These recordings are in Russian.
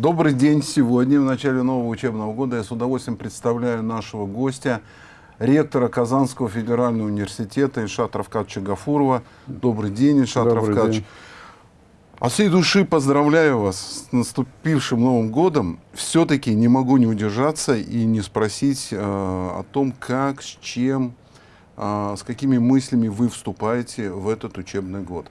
Добрый день. Сегодня, в начале нового учебного года, я с удовольствием представляю нашего гостя, ректора Казанского федерального университета Ильшат Равкадовича Гафурова. Добрый день, Ильшат Добрый день. От всей души поздравляю вас с наступившим Новым годом. Все-таки не могу не удержаться и не спросить э, о том, как, с чем, э, с какими мыслями вы вступаете в этот учебный год.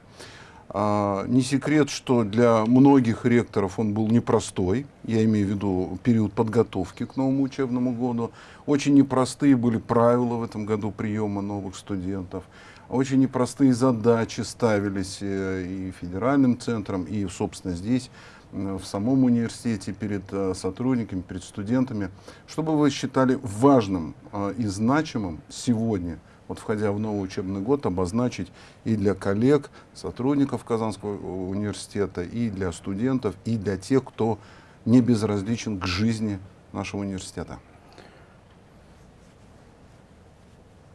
А, не секрет, что для многих ректоров он был непростой. Я имею в виду период подготовки к новому учебному году. Очень непростые были правила в этом году приема новых студентов. Очень непростые задачи ставились э, и федеральным центром, и, собственно, здесь, э, в самом университете, перед э, сотрудниками, перед студентами. Что бы вы считали важным и значимым сегодня, вот входя в новый учебный год, обозначить и для коллег, сотрудников Казанского университета, и для студентов, и для тех, кто не безразличен к жизни нашего университета?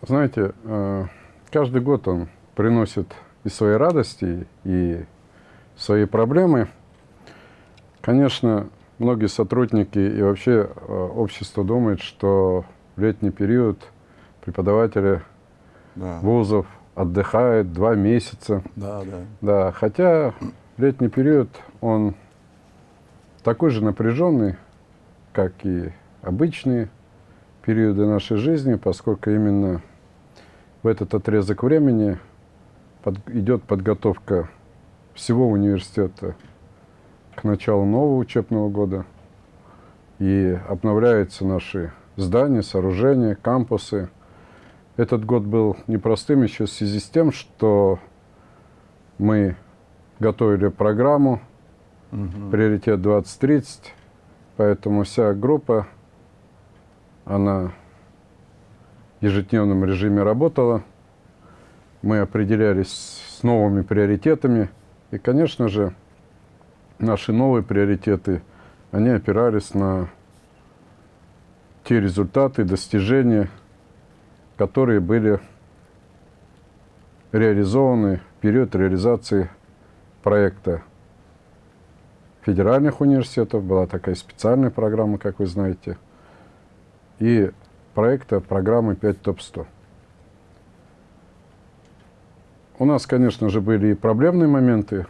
Знаете, каждый год он приносит и свои радости, и свои проблемы. Конечно, многие сотрудники и вообще общество думает, что в летний период преподаватели да. вузов отдыхают два месяца. Да, да. Да, хотя летний период, он такой же напряженный, как и обычные периоды нашей жизни, поскольку именно в этот отрезок времени под, идет подготовка всего университета к началу нового учебного года. И обновляются наши здания, сооружения, кампусы. Этот год был непростым еще в связи с тем, что мы готовили программу угу. «Приоритет 2030», поэтому вся группа, она ежедневном режиме работала. Мы определялись с новыми приоритетами. И, конечно же, наши новые приоритеты, они опирались на те результаты, достижения, которые были реализованы в период реализации проекта федеральных университетов. Была такая специальная программа, как вы знаете. И проекта программы 5 ТОП-100. У нас, конечно же, были и проблемные моменты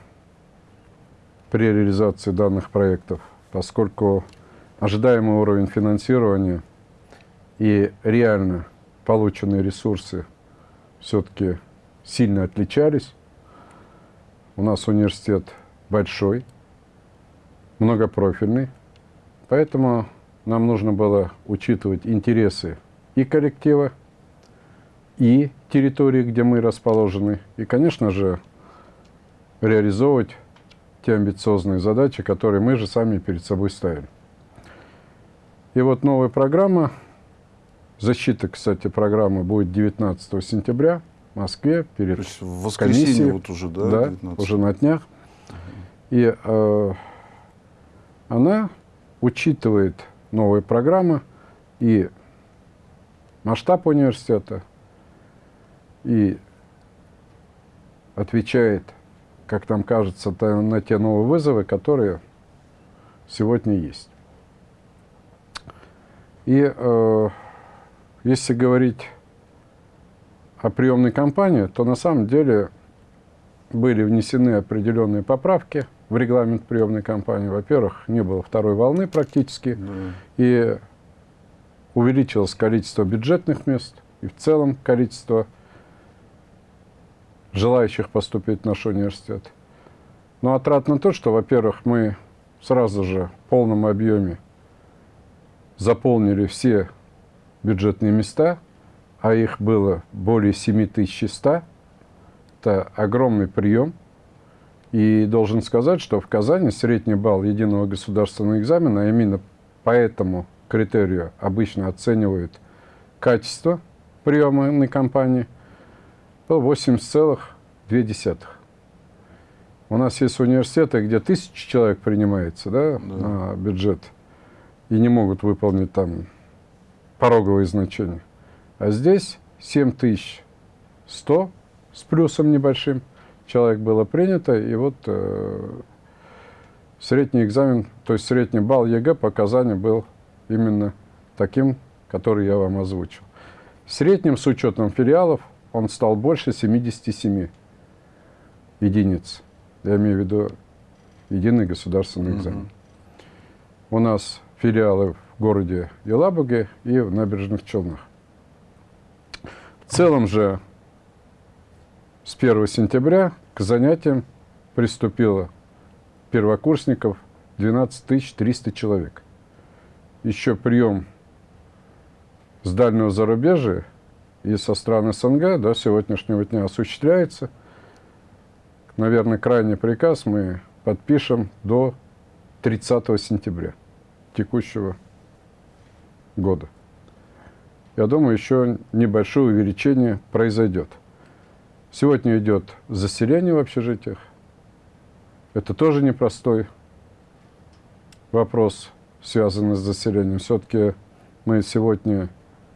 при реализации данных проектов, поскольку ожидаемый уровень финансирования и реально полученные ресурсы все-таки сильно отличались. У нас университет большой, многопрофильный, поэтому нам нужно было учитывать интересы и коллектива, и территории, где мы расположены, и, конечно же, реализовывать те амбициозные задачи, которые мы же сами перед собой ставим. И вот новая программа, защита, кстати, программы будет 19 сентября в Москве перед То есть в воскресенье комиссией. вот уже, да? Да, 19. уже на днях. И э, она учитывает новые программы и масштаб университета, и отвечает, как нам кажется, на те новые вызовы, которые сегодня есть. И э, если говорить о приемной кампании, то на самом деле были внесены определенные поправки – в регламент приемной кампании. Во-первых, не было второй волны практически, да. и увеличилось количество бюджетных мест, и в целом количество желающих поступить в наш университет. Но отрадно то, что, во-первых, мы сразу же в полном объеме заполнили все бюджетные места, а их было более 7100. Это огромный прием – и должен сказать, что в Казани средний балл единого государственного экзамена, а именно по этому критерию обычно оценивают качество приемной кампании, был 80,2. У нас есть университеты, где тысячи человек принимается да, да. на бюджет и не могут выполнить там пороговые значения. А здесь 7100 с плюсом небольшим – человек было принято, и вот э, средний экзамен, то есть средний балл ЕГЭ по Казани был именно таким, который я вам озвучил. В среднем, с учетом филиалов, он стал больше 77 единиц. Я имею в виду единый государственный экзамен. Mm У нас филиалы в городе Елабуге и в Набережных Челнах. В целом же с 1 сентября к занятиям приступило первокурсников 12 300 человек. Еще прием с дальнего зарубежья и со стран СНГ до сегодняшнего дня осуществляется. Наверное, крайний приказ мы подпишем до 30 сентября текущего года. Я думаю, еще небольшое увеличение произойдет. Сегодня идет заселение в общежитиях. Это тоже непростой вопрос, связанный с заселением. Все-таки мы сегодня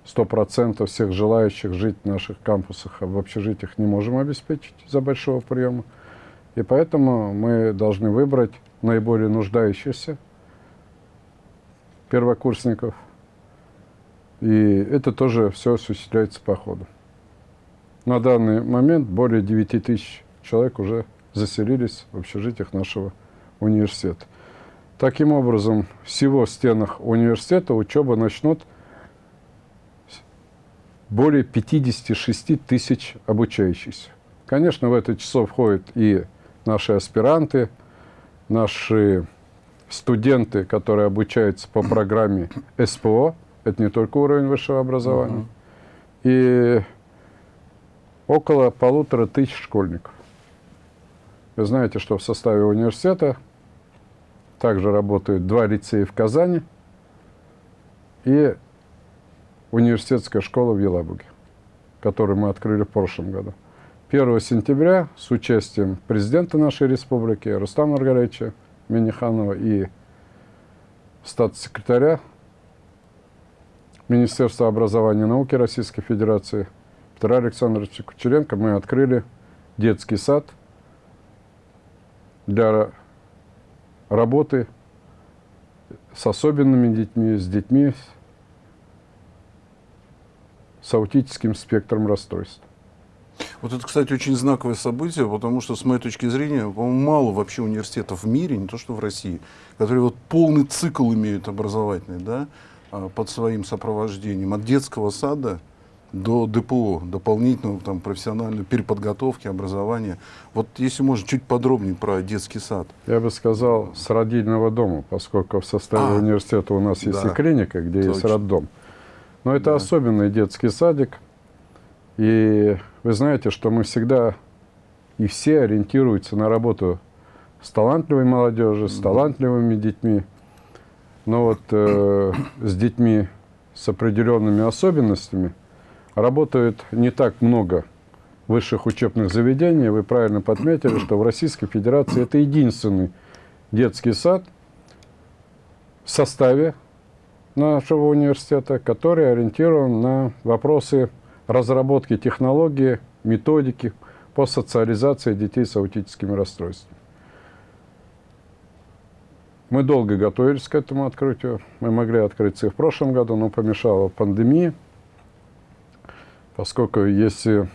100% всех желающих жить в наших кампусах, а в общежитиях не можем обеспечить из-за большого приема. И поэтому мы должны выбрать наиболее нуждающихся первокурсников. И это тоже все осуществляется по ходу. На данный момент более 9 тысяч человек уже заселились в общежитиях нашего университета. Таким образом, всего в стенах университета учеба начнут более 56 тысяч обучающихся. Конечно, в это число входят и наши аспиранты, наши студенты, которые обучаются по программе СПО, это не только уровень высшего образования, и около полутора тысяч школьников. Вы знаете, что в составе университета также работают два лицея в Казани и университетская школа в Елабуге, которую мы открыли в прошлом году. 1 сентября с участием президента нашей республики Рустама Маргаровича Миниханова и статс-секретаря Министерства образования и науки Российской Федерации Петра Александровича Кучеренко мы открыли детский сад для работы с особенными детьми, с детьми с аутическим спектром расстройств. Вот это, кстати, очень знаковое событие, потому что, с моей точки зрения, мало вообще университетов в мире, не то что в России, которые вот полный цикл имеют образовательный, да, под своим сопровождением, от детского сада до ДПО, дополнительного там, профессиональной переподготовки, образования. Вот если можно, чуть подробнее про детский сад. Я бы сказал, с родильного дома, поскольку в составе а, университета у нас есть да, и клиника, где точно. есть роддом. Но это да. особенный детский садик. И вы знаете, что мы всегда и все ориентируются на работу с талантливой молодежью, с талантливыми детьми. Но вот э, с детьми с определенными особенностями – работают не так много высших учебных заведений. Вы правильно подметили, что в Российской Федерации это единственный детский сад в составе нашего университета, который ориентирован на вопросы разработки технологии, методики по социализации детей с аутическими расстройствами. Мы долго готовились к этому открытию. Мы могли открыться и в прошлом году, но помешала пандемия поскольку если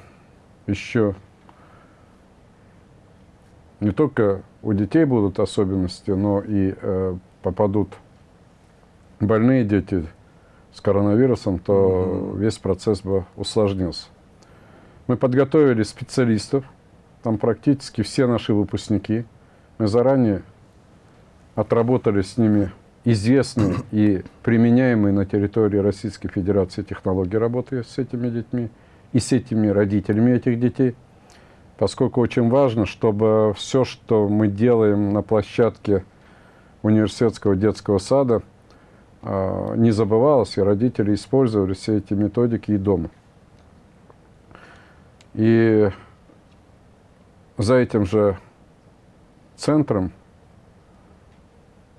еще не только у детей будут особенности, но и э, попадут больные дети с коронавирусом, то mm-hmm. весь процесс бы усложнился. Мы подготовили специалистов, там практически все наши выпускники. Мы заранее отработали с ними известные и применяемые на территории Российской Федерации технологии работы с этими детьми и с этими родителями этих детей, поскольку очень важно, чтобы все, что мы делаем на площадке университетского детского сада, а, не забывалось, и родители использовали все эти методики и дома. И за этим же центром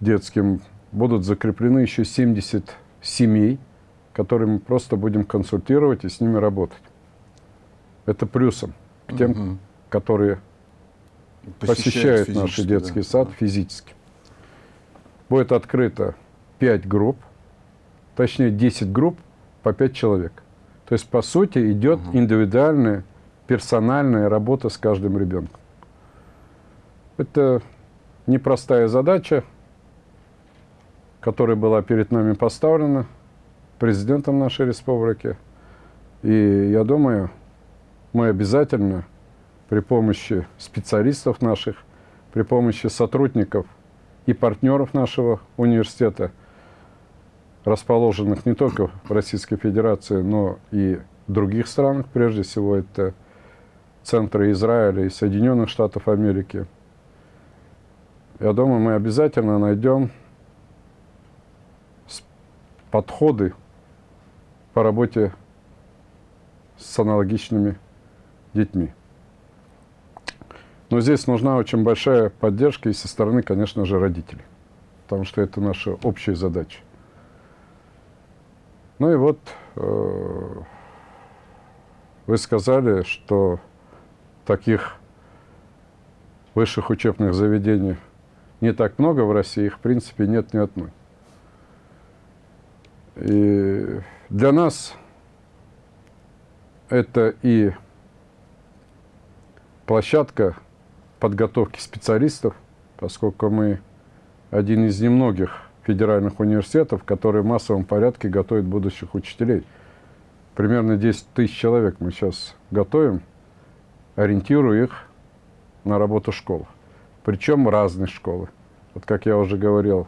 детским будут закреплены еще 70 семей, которые мы просто будем консультировать и с ними работать. Это плюсом к тем, угу. которые посещают, посещают наш детский да. сад физически. будет открыто 5 групп, точнее 10 групп по 5 человек. То есть, по сути, идет угу. индивидуальная, персональная работа с каждым ребенком. Это непростая задача, которая была перед нами поставлена президентом нашей республики. И я думаю, мы обязательно при помощи специалистов наших, при помощи сотрудников и партнеров нашего университета, расположенных не только в Российской Федерации, но и в других странах, прежде всего это центры Израиля и Соединенных Штатов Америки. Я думаю, мы обязательно найдем подходы по работе с аналогичными детьми. Но здесь нужна очень большая поддержка и со стороны, конечно же, родителей, потому что это наша общая задача. Ну и вот э, вы сказали, что таких высших учебных заведений не так много в России, их в принципе нет ни одной. И для нас это и площадка подготовки специалистов, поскольку мы один из немногих федеральных университетов, которые в массовом порядке готовят будущих учителей. Примерно 10 тысяч человек мы сейчас готовим, ориентируя их на работу в школах. Причем разные школы. Вот как я уже говорил,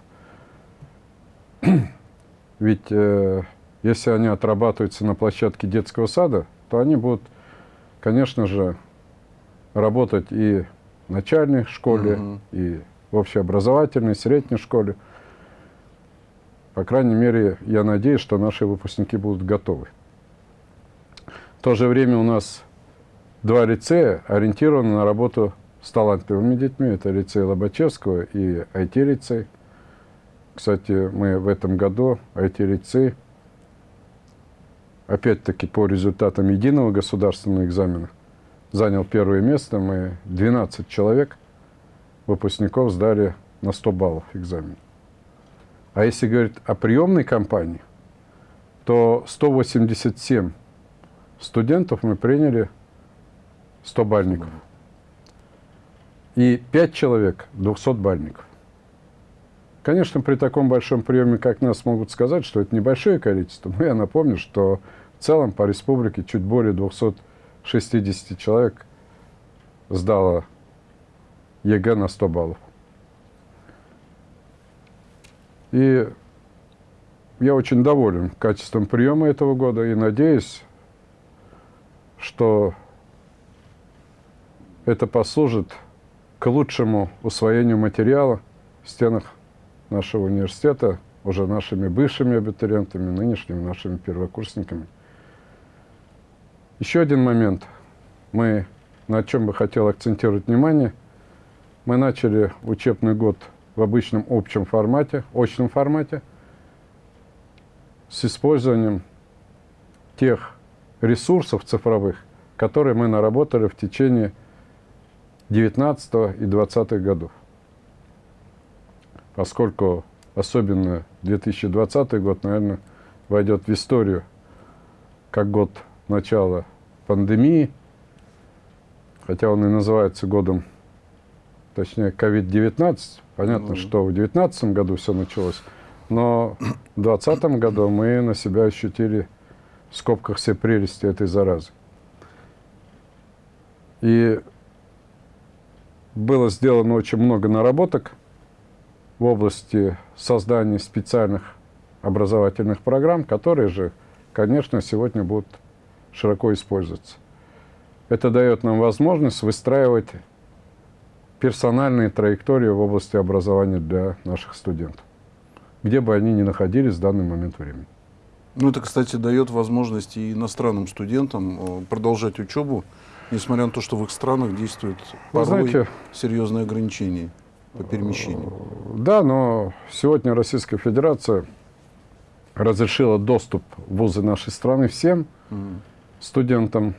ведь э, если они отрабатываются на площадке детского сада, то они будут, конечно же, работать и в начальной школе, угу. и в общеобразовательной, средней школе. По крайней мере, я надеюсь, что наши выпускники будут готовы. В то же время у нас два лицея ориентированы на работу с талантливыми детьми. Это лицей Лобачевского и IT-лицей. Кстати, мы в этом году IT-лицей опять-таки по результатам единого государственного экзамена, занял первое место. Мы 12 человек, выпускников, сдали на 100 баллов экзамен. А если говорить о приемной кампании, то 187 студентов мы приняли 100 бальников. И 5 человек 200 бальников. Конечно, при таком большом приеме, как нас, могут сказать, что это небольшое количество, но я напомню, что в целом по республике чуть более 260 человек сдало ЕГЭ на 100 баллов. И я очень доволен качеством приема этого года и надеюсь, что это послужит к лучшему усвоению материала в стенах нашего университета уже нашими бывшими абитуриентами, нынешними нашими первокурсниками. Еще один момент, мы, на чем бы хотел акцентировать внимание, мы начали учебный год в обычном общем формате, очном формате, с использованием тех ресурсов цифровых, которые мы наработали в течение 19 и 20 годов поскольку особенно 2020 год, наверное, войдет в историю как год начала пандемии, хотя он и называется годом, точнее, COVID-19. Понятно, mm что в 2019 году все началось, но в 2020 году мы на себя ощутили в скобках все прелести этой заразы. И было сделано очень много наработок – в области создания специальных образовательных программ, которые же, конечно, сегодня будут широко использоваться. Это дает нам возможность выстраивать персональные траектории в области образования для наших студентов, где бы они ни находились в данный момент времени. Ну, это, кстати, дает возможность и иностранным студентам э, продолжать учебу, несмотря на то, что в их странах действуют порой знаете, серьезные ограничения по перемещению. Да, но сегодня Российская Федерация разрешила доступ в вузы нашей страны всем mm. студентам,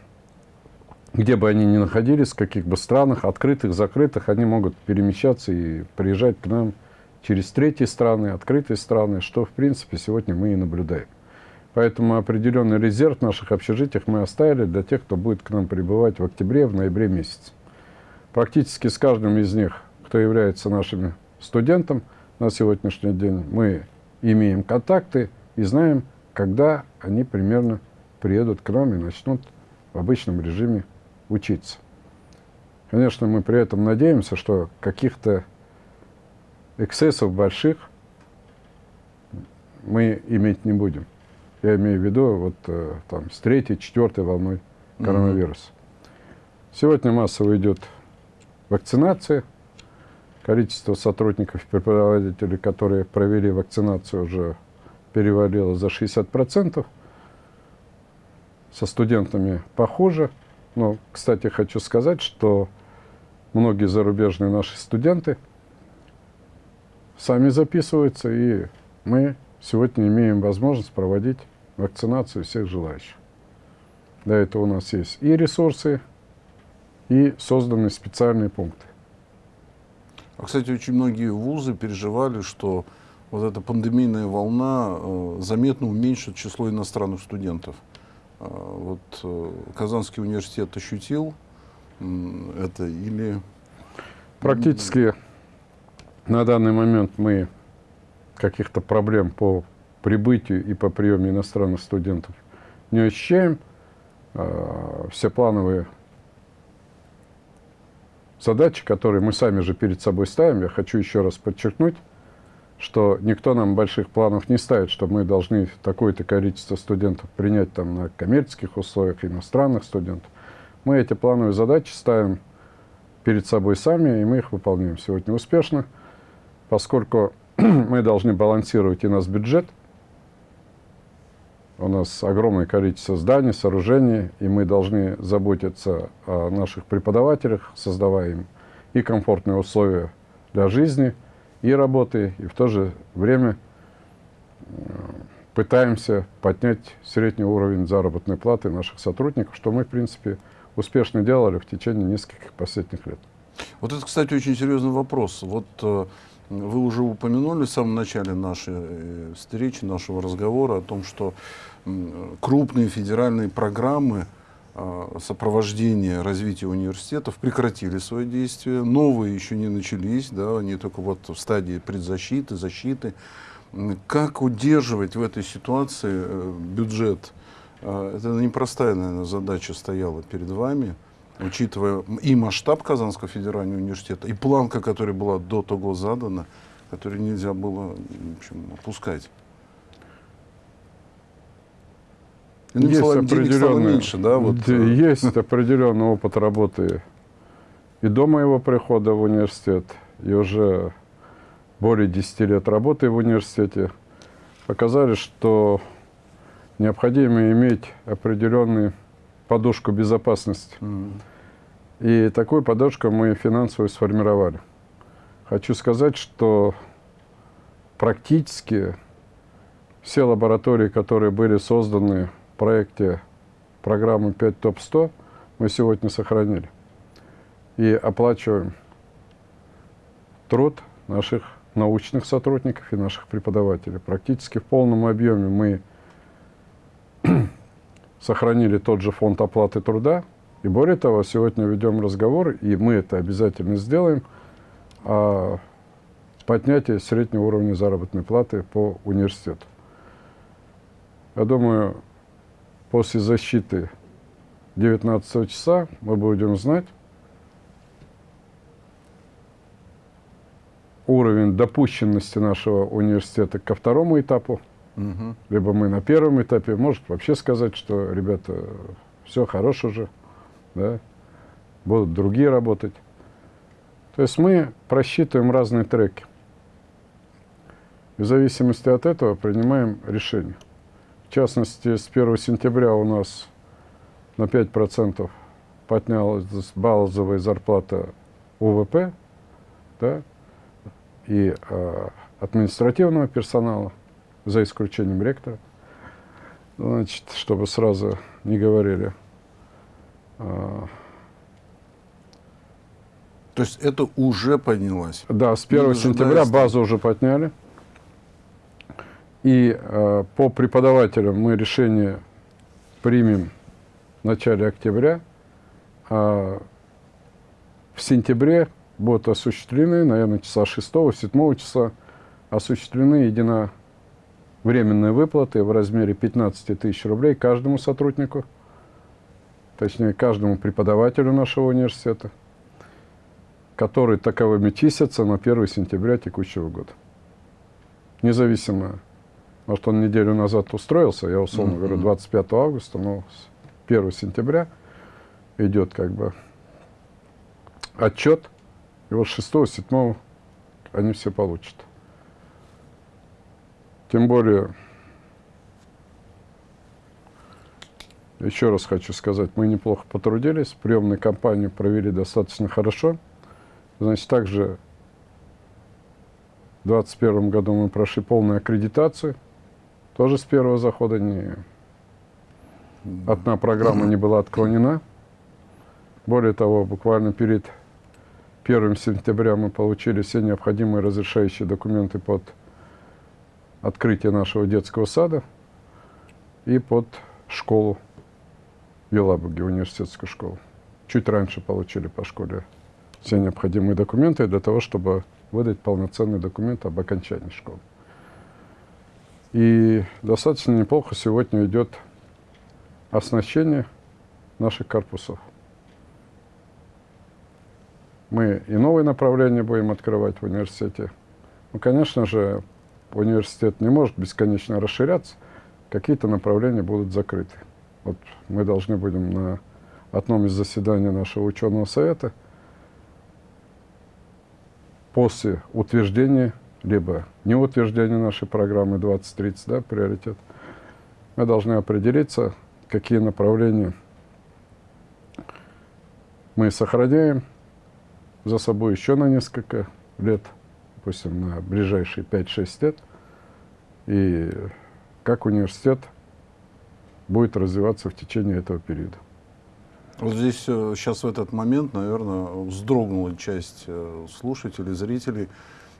где бы они ни находились, в каких бы странах, открытых, закрытых, они могут перемещаться и приезжать к нам через третьи страны, открытые страны, что, в принципе, сегодня мы и наблюдаем. Поэтому определенный резерв в наших общежитиях мы оставили для тех, кто будет к нам прибывать в октябре, в ноябре месяце. Практически с каждым из них, кто является нашим студентом на сегодняшний день, мы имеем контакты и знаем, когда они примерно приедут к нам и начнут в обычном режиме учиться. Конечно, мы при этом надеемся, что каких-то эксцессов больших мы иметь не будем. Я имею в виду вот э, там с третьей, четвертой волной коронавируса. Mm-hmm. Сегодня массово идет вакцинация. Количество сотрудников и преподавателей, которые провели вакцинацию, уже перевалило за 60%. Со студентами похоже. Но, кстати, хочу сказать, что многие зарубежные наши студенты сами записываются, и мы сегодня имеем возможность проводить вакцинацию всех желающих. Для этого у нас есть и ресурсы, и созданы специальные пункты. А, кстати, очень многие вузы переживали, что вот эта пандемийная волна э, заметно уменьшит число иностранных студентов. Э, вот э, Казанский университет ощутил это или... Практически на данный момент мы каких-то проблем по прибытию и по приему иностранных студентов не ощущаем. Э, все плановые задачи, которые мы сами же перед собой ставим, я хочу еще раз подчеркнуть, что никто нам больших планов не ставит, что мы должны такое-то количество студентов принять там на коммерческих условиях, иностранных студентов. Мы эти плановые задачи ставим перед собой сами, и мы их выполняем сегодня успешно, поскольку мы должны балансировать и наш бюджет. У нас огромное количество зданий, сооружений, и мы должны заботиться о наших преподавателях, создавая им и комфортные условия для жизни – и работы, и в то же время э, пытаемся поднять средний уровень заработной платы наших сотрудников, что мы, в принципе, успешно делали в течение нескольких последних лет. Вот это, кстати, очень серьезный вопрос. Вот э, вы уже упомянули в самом начале нашей э, встречи, нашего разговора о том, что крупные федеральные программы а, сопровождения развития университетов прекратили свои действия. Новые еще не начались, да, они только вот в стадии предзащиты, защиты. Как удерживать в этой ситуации э, бюджет? А, это непростая, наверное, задача стояла перед вами, учитывая и масштаб Казанского федерального университета, и планка, которая была до того задана, которую нельзя было в общем, опускать. Иными есть словами, определенный, меньше, да? Вот. Э. Есть определенный опыт работы и до моего прихода в университет, и уже более 10 лет работы в университете, показали, что необходимо иметь определенную подушку безопасности. Mm. И такую подушку мы финансово сформировали. Хочу сказать, что практически все лаборатории, которые были созданы проекте программы 5 ТОП-100 мы сегодня сохранили. И оплачиваем труд наших научных сотрудников и наших преподавателей. Практически в полном объеме мы сохранили тот же фонд оплаты труда. И более того, сегодня ведем разговор, и мы это обязательно сделаем, о поднятии среднего уровня заработной платы по университету. Я думаю, после защиты 19 часа мы будем знать уровень допущенности нашего университета ко второму этапу. Угу. Либо мы на первом этапе, может вообще сказать, что, ребята, все хорошо же, да, будут другие работать. То есть мы просчитываем разные треки. в зависимости от этого принимаем решение. В частности, с 1 сентября у нас на 5% поднялась базовая зарплата УВП да, и э, административного персонала, за исключением ректора. Значит, чтобы сразу не говорили. Э, То есть это уже поднялось? Да, с 1 сентября базу уже подняли. И э, по преподавателям мы решение примем в начале октября. А в сентябре будут осуществлены, наверное, часа 6-7 часа, осуществлены единовременные выплаты в размере 15 тысяч рублей каждому сотруднику, точнее, каждому преподавателю нашего университета, который таковыми числятся на 1 сентября текущего года. Независимо может, он неделю назад устроился, я условно говорю, 25 августа, но с 1 сентября идет как бы отчет, и вот 6-7 они все получат. Тем более, еще раз хочу сказать, мы неплохо потрудились, приемную кампанию провели достаточно хорошо. Значит, также в 2021 году мы прошли полную аккредитацию – тоже с первого захода не... Одна программа не была отклонена. Более того, буквально перед 1 сентября мы получили все необходимые разрешающие документы под открытие нашего детского сада и под школу в Елабуге, университетскую школу. Чуть раньше получили по школе все необходимые документы для того, чтобы выдать полноценный документ об окончании школы. И достаточно неплохо сегодня идет оснащение наших корпусов. Мы и новые направления будем открывать в университете. Ну, конечно же, университет не может бесконечно расширяться, какие-то направления будут закрыты. Вот мы должны будем на одном из заседаний нашего ученого совета после утверждения либо не утверждение нашей программы 2030, да, приоритет, мы должны определиться, какие направления мы сохраняем за собой еще на несколько лет, допустим, на ближайшие 5-6 лет, и как университет будет развиваться в течение этого периода. Вот здесь сейчас э, в этот момент, наверное, вздрогнула часть э, слушателей, зрителей,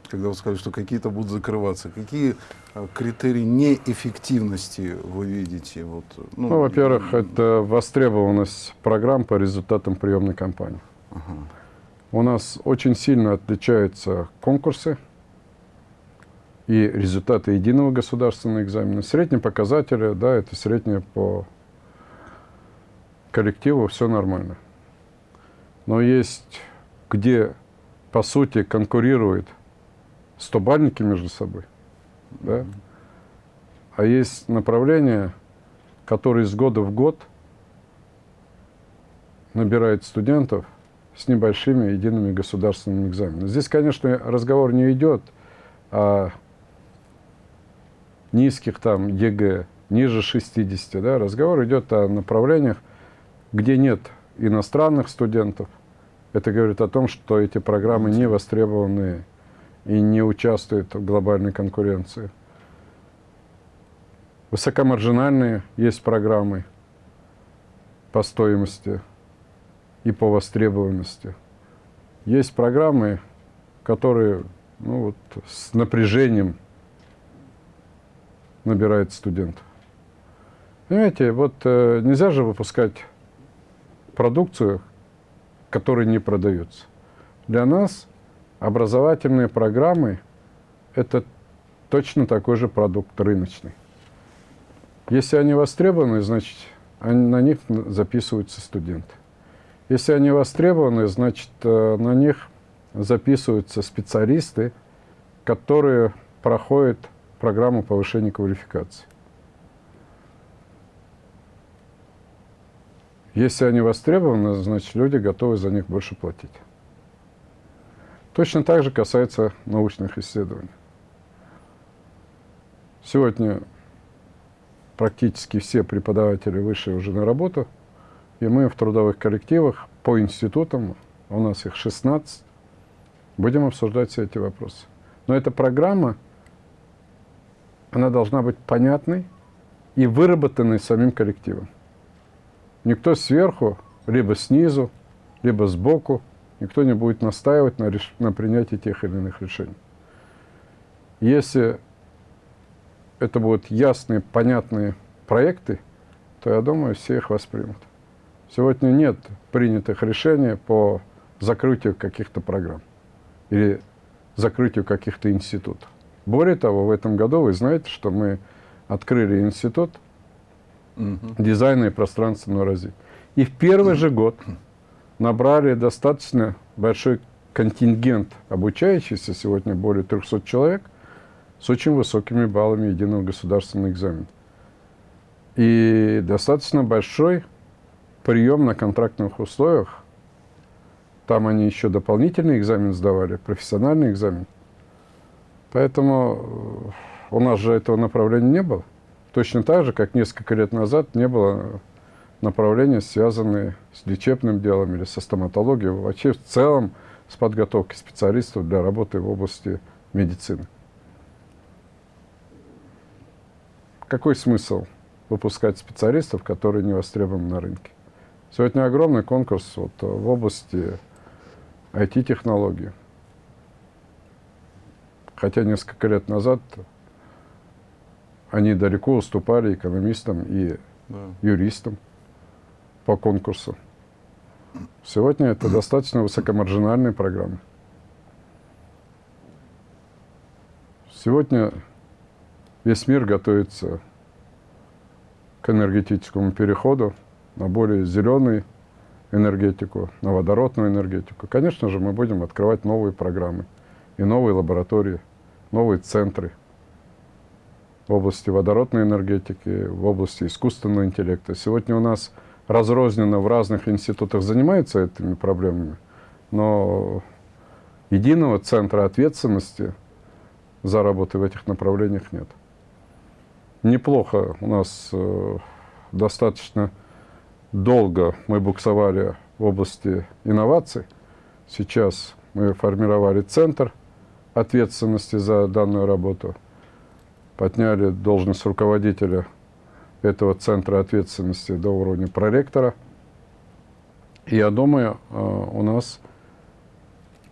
когда вы сказали, что какие-то будут закрываться, какие а, критерии неэффективности вы видите? Вот, ну, ну, во-первых, это востребованность программ по результатам приемной кампании. Ага. У нас очень сильно отличаются конкурсы и результаты единого государственного экзамена. Средние показатели, да, это среднее по коллективу, все нормально. Но есть, где, по сути, конкурирует стобальники между собой. Да? А есть направления, которые из года в год набирают студентов с небольшими едиными государственными экзаменами. Здесь, конечно, разговор не идет о низких там ЕГЭ, ниже 60. Да? Разговор идет о направлениях, где нет иностранных студентов. Это говорит о том, что эти программы не востребованы и не участвует в глобальной конкуренции. Высокомаржинальные есть программы по стоимости и по востребованности. Есть программы, которые ну, вот, с напряжением набирают студентов. Понимаете, вот э, нельзя же выпускать продукцию, которая не продается. Для нас Образовательные программы – это точно такой же продукт рыночный. Если они востребованы, значит, они, на них записываются студенты. Если они востребованы, значит, э, на них записываются специалисты, которые проходят программу повышения квалификации. Если они востребованы, значит, люди готовы за них больше платить. Точно так же касается научных исследований. Сегодня практически все преподаватели вышли уже на работу, и мы в трудовых коллективах по институтам, у нас их 16, будем обсуждать все эти вопросы. Но эта программа, она должна быть понятной и выработанной самим коллективом. Никто сверху, либо снизу, либо сбоку никто не будет настаивать на, реш... на принятии тех или иных решений. Если это будут ясные, понятные проекты, то, я думаю, все их воспримут. Сегодня нет принятых решений по закрытию каких-то программ или закрытию каких-то институтов. Более того, в этом году вы знаете, что мы открыли институт угу. дизайна и пространственного развития. И в первый же год набрали достаточно большой контингент обучающихся, сегодня более 300 человек, с очень высокими баллами единого государственного экзамена. И достаточно большой прием на контрактных условиях. Там они еще дополнительный экзамен сдавали, профессиональный экзамен. Поэтому э, у нас же этого направления не было. Точно так же, как несколько лет назад не было направления, связанные с лечебным делом или со стоматологией, вообще в целом с подготовкой специалистов для работы в области медицины. Какой смысл выпускать специалистов, которые не востребованы на рынке? Сегодня огромный конкурс вот, в области IT-технологий. Хотя несколько лет назад они далеко уступали экономистам и да. юристам по конкурсу. Сегодня это достаточно высокомаржинальные программы. Сегодня весь мир готовится к энергетическому переходу на более зеленую энергетику, на водородную энергетику. Конечно же, мы будем открывать новые программы и новые лаборатории, новые центры в области водородной энергетики, в области искусственного интеллекта. Сегодня у нас разрозненно в разных институтах занимаются этими проблемами, но единого центра ответственности за работу в этих направлениях нет. Неплохо у нас э, достаточно долго мы буксовали в области инноваций. Сейчас мы формировали центр ответственности за данную работу, подняли должность руководителя этого центра ответственности до уровня проректора. И я думаю, э, у нас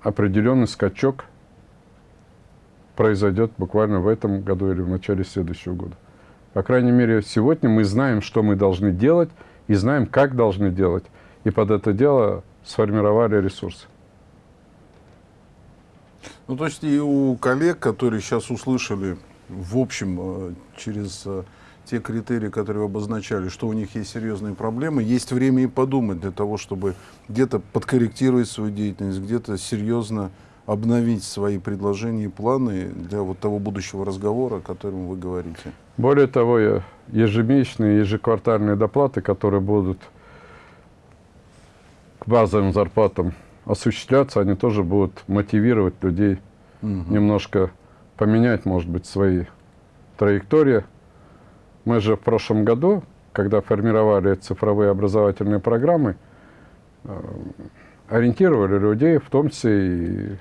определенный скачок произойдет буквально в этом году или в начале следующего года. По крайней мере, сегодня мы знаем, что мы должны делать, и знаем, как должны делать. И под это дело сформировали ресурсы. Ну, то есть и у коллег, которые сейчас услышали, в общем, э, через э, те критерии, которые вы обозначали, что у них есть серьезные проблемы, есть время и подумать для того, чтобы где-то подкорректировать свою деятельность, где-то серьезно обновить свои предложения и планы для вот того будущего разговора, о котором вы говорите. Более того, ежемесячные, ежеквартальные доплаты, которые будут к базовым зарплатам осуществляться, они тоже будут мотивировать людей угу. немножко поменять, может быть, свои траектории, мы же в прошлом году, когда формировали цифровые образовательные программы, э, ориентировали людей, в том числе и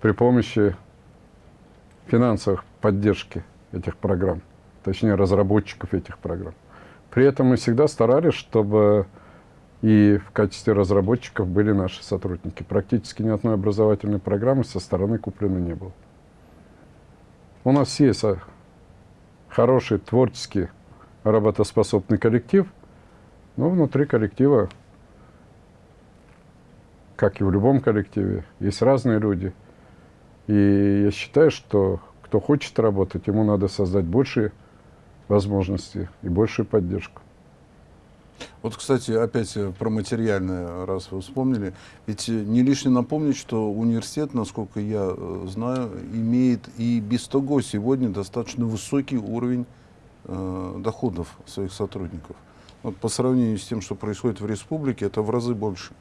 при помощи финансовых поддержки этих программ, точнее разработчиков этих программ. При этом мы всегда старались, чтобы и в качестве разработчиков были наши сотрудники. Практически ни одной образовательной программы со стороны куплено не было. У нас есть хороший, творческий, работоспособный коллектив, но внутри коллектива, как и в любом коллективе, есть разные люди. И я считаю, что кто хочет работать, ему надо создать большие возможности и большую поддержку. Вот, кстати, опять про материальное, раз вы вспомнили. Ведь не лишне напомнить, что университет, насколько я э, знаю, имеет и без того сегодня достаточно высокий уровень э, доходов своих сотрудников. Вот по сравнению с тем, что происходит в республике, это в разы больше.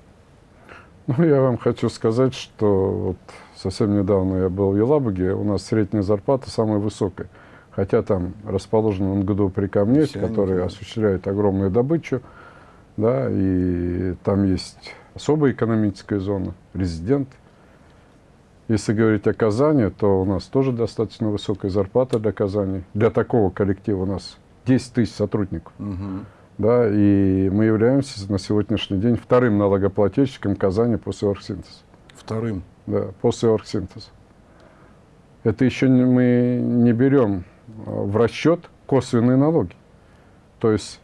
Ну, я вам хочу сказать, что вот совсем недавно я был в Елабуге, у нас средняя зарплата самая высокая. Хотя там расположен НГДУ при Камнете, который осуществляет огромную добычу, да, и там есть особая экономическая зона, резидент. Если говорить о Казани, то у нас тоже достаточно высокая зарплата для Казани. Для такого коллектива у нас 10 тысяч сотрудников. Угу. Да, и мы являемся на сегодняшний день вторым налогоплательщиком Казани после оргсинтеза. Вторым? Да, после оргсинтеза. Это еще мы не берем в расчет косвенные налоги. То есть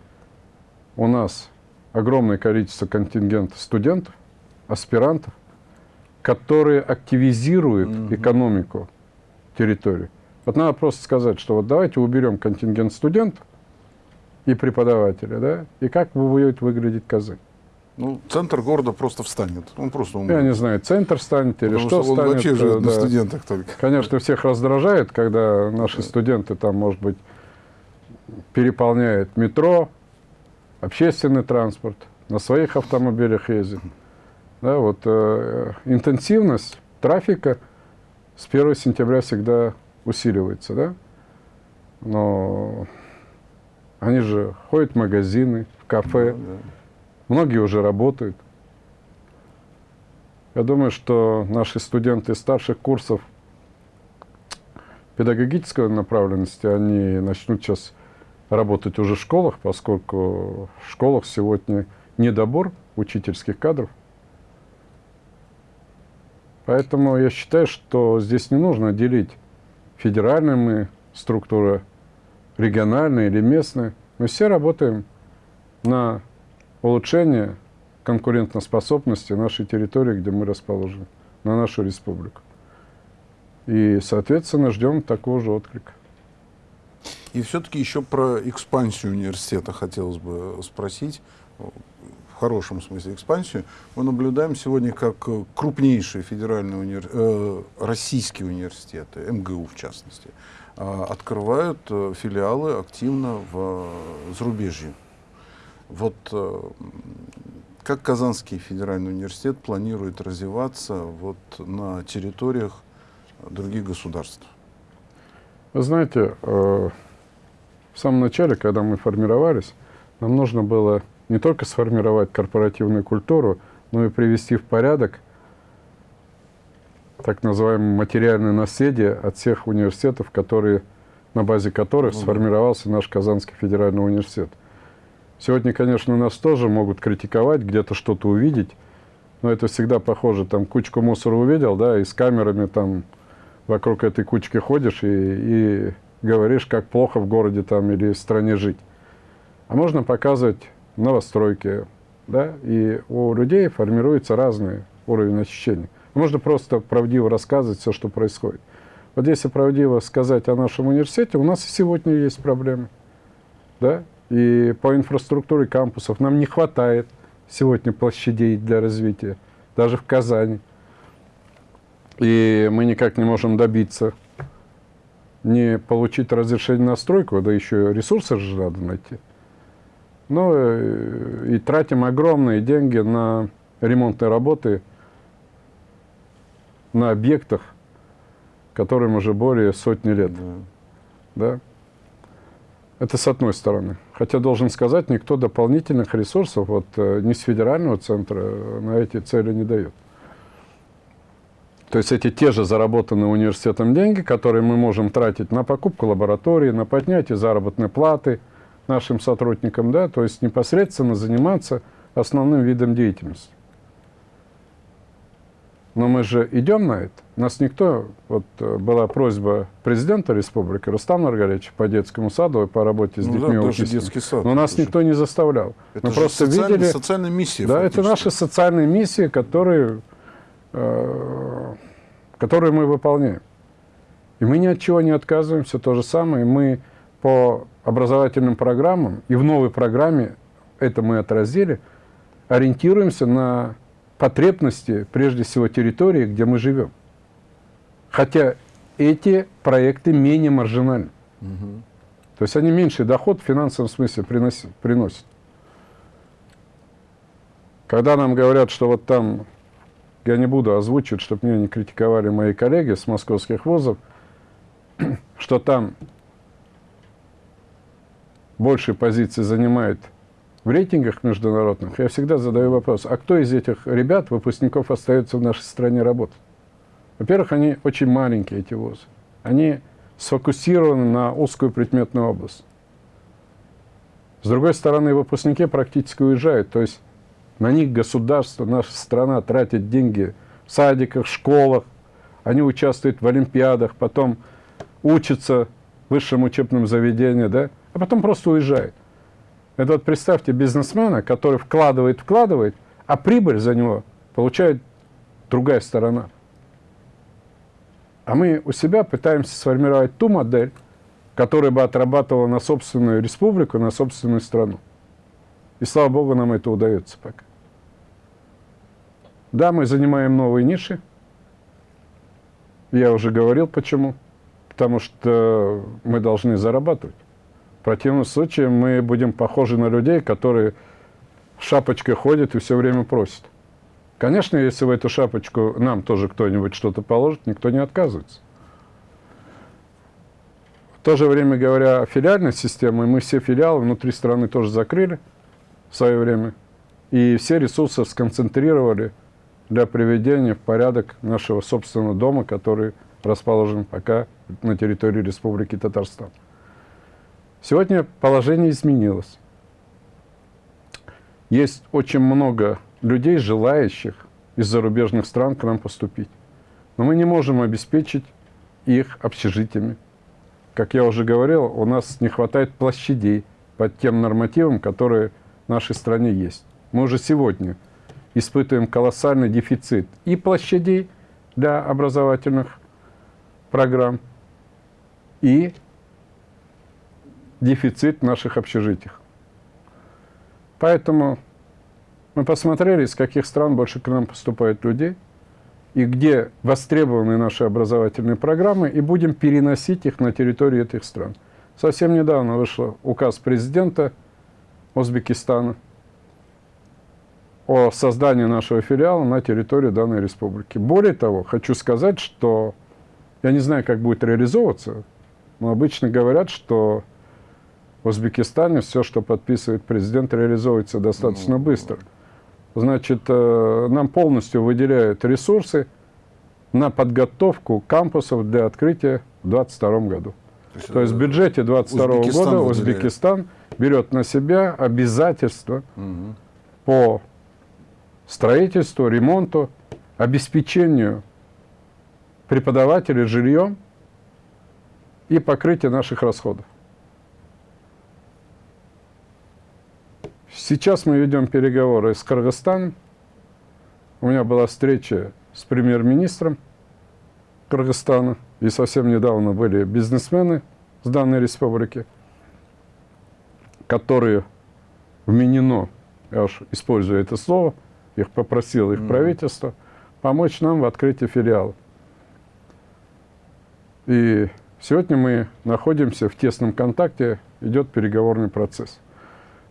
у нас огромное количество контингента студентов, аспирантов, которые активизируют угу. экономику территории. Вот надо просто сказать, что вот давайте уберем контингент студентов и преподавателя, да, и как будет выглядеть Казань. Ну, центр города просто встанет. Он просто умрет. Я не знаю, центр станет или Потому что, что станет. вообще живет да. на студентах только. Конечно, всех раздражает, когда наши студенты там, может быть, переполняют метро, общественный транспорт, на своих автомобилях ездят. Да, вот э, интенсивность трафика с 1 сентября всегда усиливается, да? Но они же ходят в магазины, в кафе, да, да. Многие уже работают. Я думаю, что наши студенты старших курсов педагогической направленности, они начнут сейчас работать уже в школах, поскольку в школах сегодня недобор учительских кадров. Поэтому я считаю, что здесь не нужно делить федеральные мы структуры, региональные или местные. Мы все работаем на улучшение конкурентоспособности нашей территории, где мы расположены, на нашу республику. И, соответственно, ждем такого же отклика. И все-таки еще про экспансию университета хотелось бы спросить хорошем смысле экспансию, мы наблюдаем сегодня, как крупнейшие федеральные универ... э, российские университеты, МГУ в частности, э, открывают э, филиалы активно в э, зарубежье. Вот э, как Казанский федеральный университет планирует развиваться вот на территориях других государств? Вы знаете, э, в самом начале, когда мы формировались, нам нужно было не только сформировать корпоративную культуру, но и привести в порядок так называемое материальное наследие от всех университетов, которые, на базе которых ну, сформировался наш Казанский федеральный университет. Сегодня, конечно, нас тоже могут критиковать, где-то что-то увидеть, но это всегда похоже, там кучку мусора увидел, да, и с камерами там вокруг этой кучки ходишь и, и говоришь, как плохо в городе там или в стране жить. А можно показывать новостройки, да, и у людей формируется разный уровень ощущений. Можно просто правдиво рассказывать все, что происходит. Вот если правдиво сказать о нашем университете, у нас и сегодня есть проблемы. Да? И по инфраструктуре кампусов нам не хватает сегодня площадей для развития, даже в Казани. И мы никак не можем добиться не получить разрешение на стройку, да еще ресурсы же надо найти. Ну и тратим огромные деньги на ремонтные работы на объектах, которым уже более сотни лет. Да. да? Это с одной стороны. Хотя, должен сказать, никто дополнительных ресурсов вот, э, ни с федерального центра на эти цели не дает. То есть эти те же заработанные университетом деньги, которые мы можем тратить на покупку лаборатории, на поднятие заработной платы – нашим сотрудникам, да, то есть непосредственно заниматься основным видом деятельности. Но мы же идем на это. Нас никто, вот э, была просьба президента республики Рустама Маргаровича по детскому саду и по работе с ну, детьми да, даже детский сад. Но нас никто не заставлял. Это мы просто видели... социальная миссия. Да, это наши социальные миссии, которые, э, которые мы выполняем. И мы ни от чего не отказываемся. То же самое мы по образовательным программам, и в новой программе это мы отразили, ориентируемся на потребности, прежде всего, территории, где мы живем. Хотя эти проекты менее маржинальны. Угу. То есть они меньший доход в финансовом смысле приносят. приносят. Когда нам говорят, что вот там, я не буду озвучивать, чтобы меня не критиковали мои коллеги с московских вузов, что там большие позиции занимает в рейтингах международных, я всегда задаю вопрос, а кто из этих ребят, выпускников, остается в нашей стране работать? Во-первых, они очень маленькие, эти вузы. Они сфокусированы на узкую предметную область. С другой стороны, выпускники практически уезжают. То есть на них государство, наша страна тратит деньги в садиках, школах. Они участвуют в олимпиадах, потом учатся в высшем учебном заведении, да, а потом просто уезжают. Это вот представьте бизнесмена, который вкладывает, вкладывает, а прибыль за него получает другая сторона. А мы у себя пытаемся сформировать ту модель, которая бы отрабатывала на собственную республику, на собственную страну. И слава богу, нам это удается пока. Да, мы занимаем новые ниши. Я уже говорил, почему. Потому что мы должны зарабатывать. В противном случае мы будем похожи на людей, которые шапочкой ходят и все время просят. Конечно, если в эту шапочку нам тоже кто-нибудь что-то положит, никто не отказывается. В то же время, говоря о филиальной системе, мы все филиалы внутри страны тоже закрыли в свое время. И все ресурсы сконцентрировали для приведения в порядок нашего собственного дома, который расположен пока на территории Республики Татарстан. Сегодня положение изменилось. Есть очень много людей, желающих из зарубежных стран к нам поступить. Но мы не можем обеспечить их общежитиями. Как я уже говорил, у нас не хватает площадей под тем нормативам, которые в нашей стране есть. Мы уже сегодня испытываем колоссальный дефицит и площадей для образовательных программ, и дефицит в наших общежитиях. Поэтому мы посмотрели, из каких стран больше к нам поступают людей, и где востребованы наши образовательные программы, и будем переносить их на территорию этих стран. Совсем недавно вышел указ президента Узбекистана о создании нашего филиала на территории данной республики. Более того, хочу сказать, что я не знаю, как будет реализовываться, но обычно говорят, что в Узбекистане все, что подписывает президент, реализуется достаточно ну, быстро значит, э, нам полностью выделяют ресурсы на подготовку кампусов для открытия в 2022 году. То есть, То есть в бюджете 2022 года Узбекистан берет на себя обязательства угу. по строительству, ремонту, обеспечению преподавателей жильем и покрытию наших расходов. Сейчас мы ведем переговоры с Кыргызстаном. У меня была встреча с премьер-министром Кыргызстана. И совсем недавно были бизнесмены с данной республики, которые вменено, я уж использую это слово, их попросило их mm. правительство, помочь нам в открытии филиала. И сегодня мы находимся в тесном контакте, идет переговорный процесс.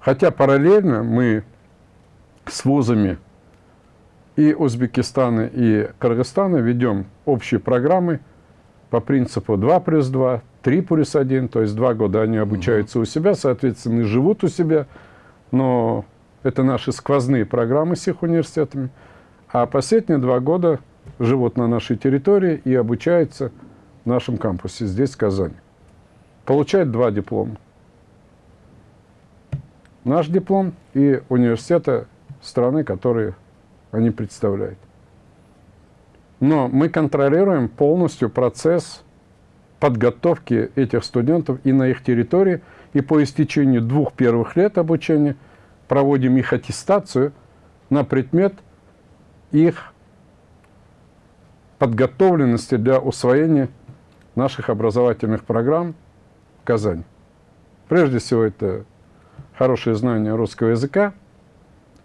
Хотя параллельно мы с вузами и Узбекистана, и Кыргызстана ведем общие программы по принципу 2 плюс 2, 3 плюс 1, то есть два года они обучаются у себя, соответственно, и живут у себя, но это наши сквозные программы с их университетами, а последние два года живут на нашей территории и обучаются в нашем кампусе здесь, в Казани. Получают два диплома наш диплом и университета страны, которые они представляют. Но мы контролируем полностью процесс подготовки этих студентов и на их территории, и по истечению двух первых лет обучения проводим их аттестацию на предмет их подготовленности для усвоения наших образовательных программ в Казани. Прежде всего, это хорошее знание русского языка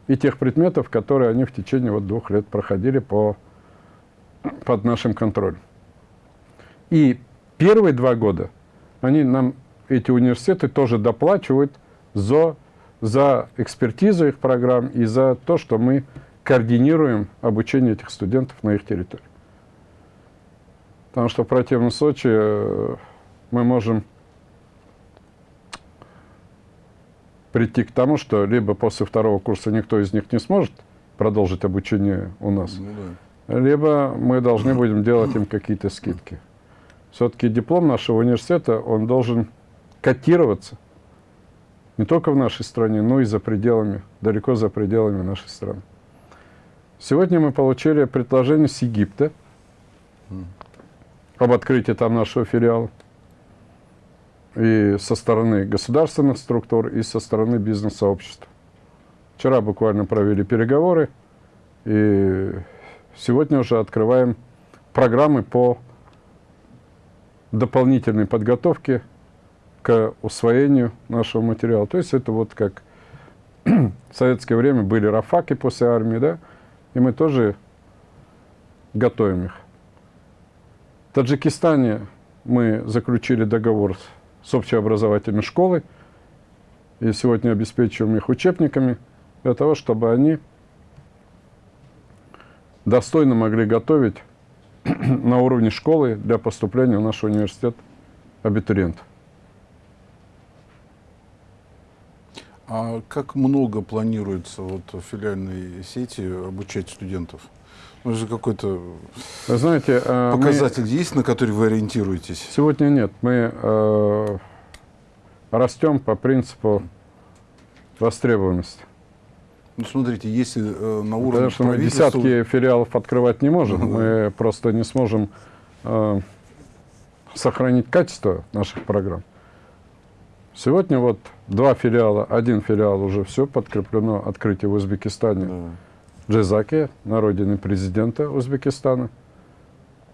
и тех предметов, которые они в течение вот двух лет проходили по, под нашим контролем. И первые два года они нам, эти университеты, тоже доплачивают за, за экспертизу их программ и за то, что мы координируем обучение этих студентов на их территории. Потому что в противном случае э, мы можем прийти к тому, что либо после второго курса никто из них не сможет продолжить обучение у нас, ну, да. либо мы должны будем делать им какие-то скидки. Все-таки диплом нашего университета, он должен котироваться не только в нашей стране, но и за пределами, далеко за пределами нашей страны. Сегодня мы получили предложение с Египта об открытии там нашего филиала и со стороны государственных структур, и со стороны бизнес-сообщества. Вчера буквально провели переговоры, и сегодня уже открываем программы по дополнительной подготовке к усвоению нашего материала. То есть это вот как в советское время были рафаки после армии, да, и мы тоже готовим их. В Таджикистане мы заключили договор с общеобразовательной школой, и сегодня обеспечиваем их учебниками для того, чтобы они достойно могли готовить на уровне школы для поступления в наш университет абитуриентов. А как много планируется вот в филиальной сети обучать студентов? Ну, же какой-то знаете, э, мы- показатель есть, на который вы ориентируетесь? Сегодня нет. Мы э, растем по принципу востребованности. Ну, смотрите, если э, на уровне Потому что мы десятки филиалов открывать не можем. Мы просто не сможем э, сохранить качество наших программ. Сегодня вот два филиала, один филиал уже все подкреплено открытие в Узбекистане. Да. Джезаке, на родине президента Узбекистана.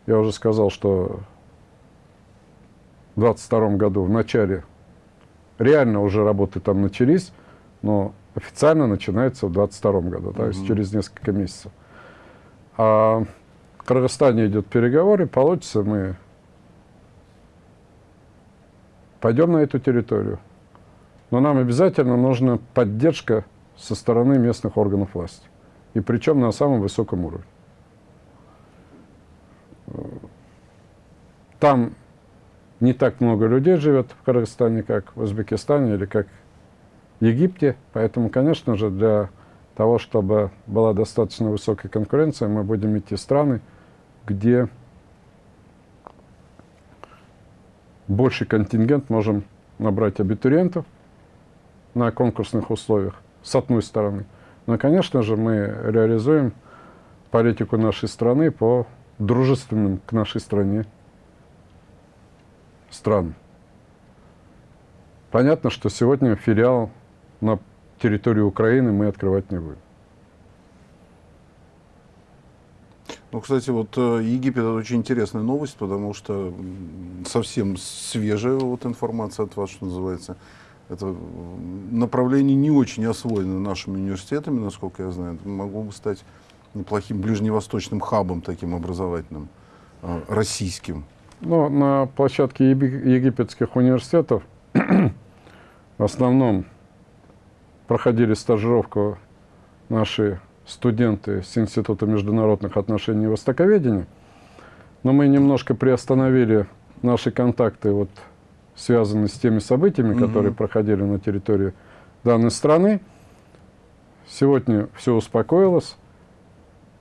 Я уже сказал, что в 22 году, в начале, реально уже работы там начались, но официально начинается в 22 году, то есть через несколько месяцев. А в Кыргызстане идет переговоры, получится, мы пойдем на эту территорию. Но нам обязательно нужна поддержка со стороны местных органов власти. И причем на самом высоком уровне. Там не так много людей живет в Кыргызстане, как в Узбекистане или как в Египте. Поэтому, конечно же, для того, чтобы была достаточно высокая конкуренция, мы будем идти в страны, где больший контингент можем набрать абитуриентов на конкурсных условиях, с одной стороны. Но, конечно же, мы реализуем политику нашей страны по дружественным к нашей стране странам. Понятно, что сегодня филиал на территории Украины мы открывать не будем. Ну, кстати, вот э, Египет это очень интересная новость, потому что совсем свежая вот информация от вас, что называется. Это направление не очень освоено нашими университетами, насколько я знаю. Могло бы стать неплохим ближневосточным хабом таким образовательным, э, российским. Но на площадке египетских университетов в основном проходили стажировку наши студенты с Института международных отношений и востоковедения. Но мы немножко приостановили наши контакты, вот, связанные с теми событиями, Мгм. которые проходили на территории данной страны. Сегодня все успокоилось.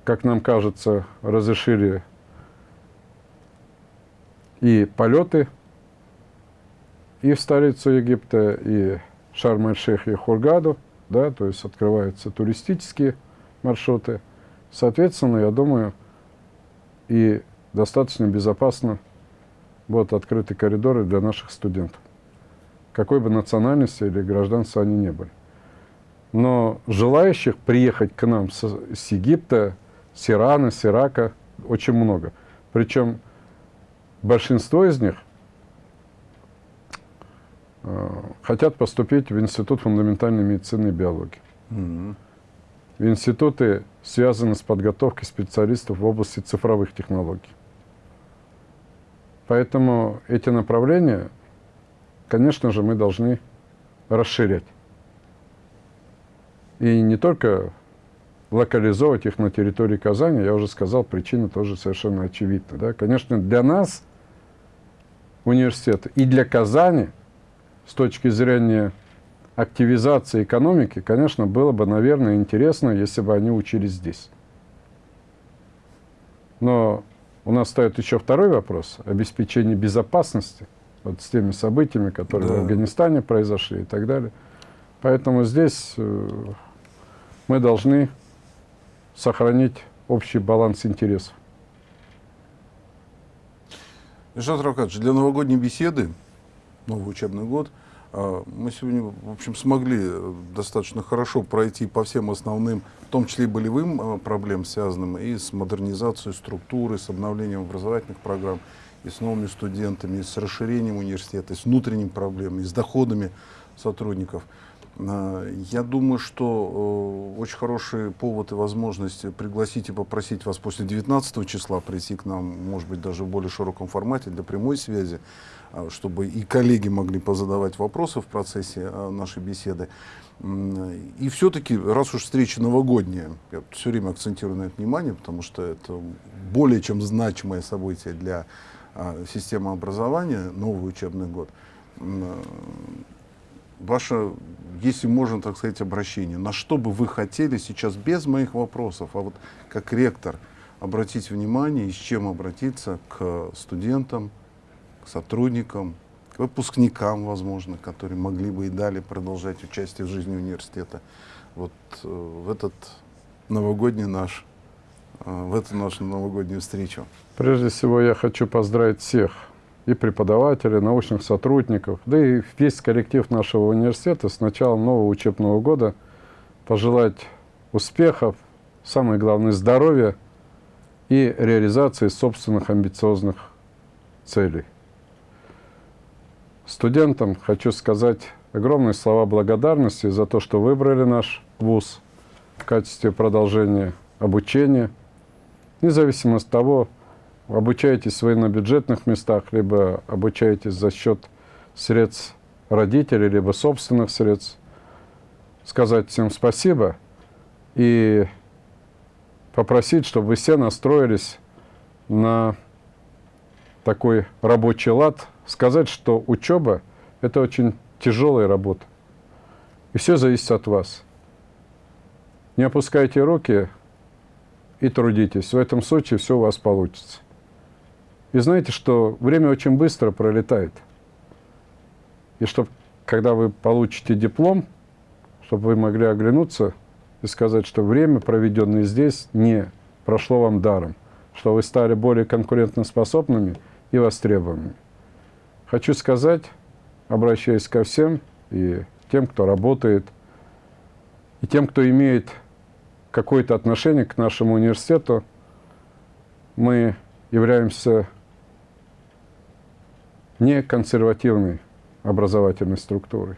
Как нам кажется, разрешили и полеты и в столицу Египта, и Шарм-эль-Шейх, и Хургаду, да, то есть открываются туристические маршруты. Соответственно, я думаю, и достаточно безопасно будут открыты коридоры для наших студентов, какой бы национальности или гражданства они не были. Но желающих приехать к нам с, с Египта, с Ирана, с Ирака очень много. Причем большинство из них э, хотят поступить в Институт фундаментальной медицины и биологии. Мгм. В институты связаны с подготовкой специалистов в области цифровых технологий. Поэтому эти направления, конечно же, мы должны расширять. И не только локализовывать их на территории Казани, я уже сказал, причина тоже совершенно очевидна. Да? Конечно, для нас, университета, и для Казани, с точки зрения активизации экономики, конечно, было бы, наверное, интересно, если бы они учились здесь. Но у нас стоит еще второй вопрос – обеспечение безопасности вот с теми событиями, которые в Да. Афганистане произошли и так далее. Поэтому здесь э, мы должны сохранить общий баланс интересов. Ильшат Равкадович, для новогодней беседы, новый учебный год, мы сегодня, в общем, смогли э, достаточно хорошо пройти по всем основным, в том числе и болевым а, проблемам, связанным и с модернизацией структуры, с обновлением образовательных программ, и с новыми студентами, и с расширением университета, и с внутренними проблемами, и с доходами сотрудников. А, я думаю, что э, очень хороший повод и возможность пригласить и попросить вас после 19 числа прийти к нам, может быть, даже в более широком формате для прямой связи, а, чтобы и коллеги могли позадавать вопросы в процессе нашей беседы. И все-таки, раз уж встреча новогодняя, я все время акцентирую на это внимание, потому что это более чем значимое событие для системы образования, новый учебный год, ваше, если можно так сказать, обращение, на что бы вы хотели сейчас без моих вопросов, а вот как ректор обратить внимание и с чем обратиться к студентам, к сотрудникам, к выпускникам, возможно, которые могли бы и далее продолжать участие в жизни университета вот э, в этот новогодний наш, э, в эту нашу новогоднюю встречу. Прежде всего я хочу поздравить всех и преподавателей, научных сотрудников, да и весь коллектив нашего университета с началом нового учебного года пожелать успехов, самое главное здоровья и реализации собственных амбициозных целей. Студентам хочу сказать огромные слова благодарности за то, что выбрали наш вуз в качестве продолжения обучения, независимо от того, обучаетесь вы на бюджетных местах, либо обучаетесь за счет средств родителей, либо собственных средств, сказать всем спасибо и попросить, чтобы вы все настроились на такой рабочий лад, сказать, что учеба – это очень тяжелая работа. И все зависит от вас. Не опускайте руки и трудитесь. В этом случае все у вас получится. И знаете, что время очень быстро пролетает. И чтобы, когда вы получите диплом, чтобы вы могли оглянуться и сказать, что время, проведенное здесь, не прошло вам даром, что вы стали более конкурентоспособными и востребованными. Хочу сказать, обращаясь ко всем, и тем, кто работает, и тем, кто имеет какое-то отношение к нашему университету, мы являемся не консервативной образовательной структурой.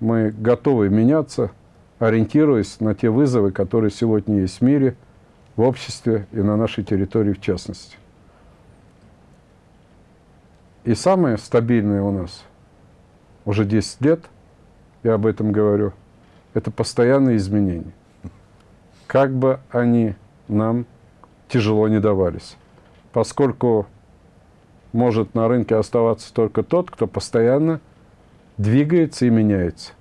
Мы готовы меняться, ориентируясь на те вызовы, которые сегодня есть в мире, в обществе и на нашей территории в частности. И самое стабильное у нас уже 10 лет, я об этом говорю, это постоянные изменения. Как бы они нам тяжело не давались. Поскольку может на рынке оставаться только тот, кто постоянно двигается и меняется.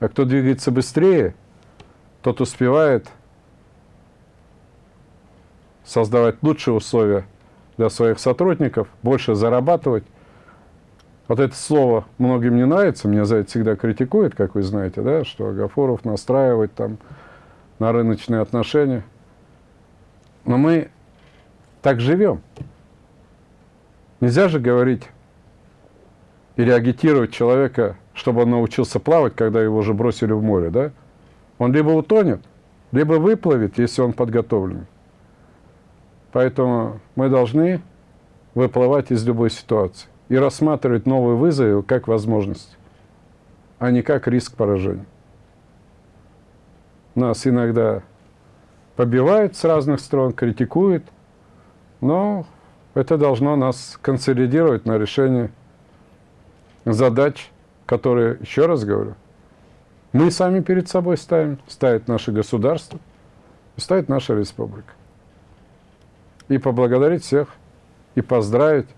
А кто двигается быстрее, тот успевает создавать лучшие условия для своих сотрудников, больше зарабатывать. Вот это слово многим не нравится, меня за это всегда критикуют, как вы знаете, да, что Агафоров настраивает там на рыночные отношения. Но мы так живем. Нельзя же говорить или агитировать человека, чтобы он научился плавать, когда его уже бросили в море, да? Он либо утонет, либо выплывет, если он подготовлен. Поэтому мы должны выплывать из любой ситуации и рассматривать новые вызовы как возможность, а не как риск поражения. Нас иногда побивают с разных сторон, критикуют, но это должно нас консолидировать на решение задач, которые, еще раз говорю, мы сами перед собой ставим, ставит наше государство, ставит наша республика. И поблагодарить всех, и поздравить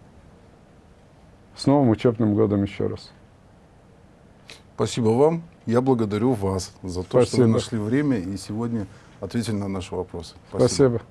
с новым учебным годом еще раз. Спасибо вам. Я благодарю вас за то, Спасибо. что вы нашли время и сегодня ответили на наши вопросы. Спасибо. Спасибо.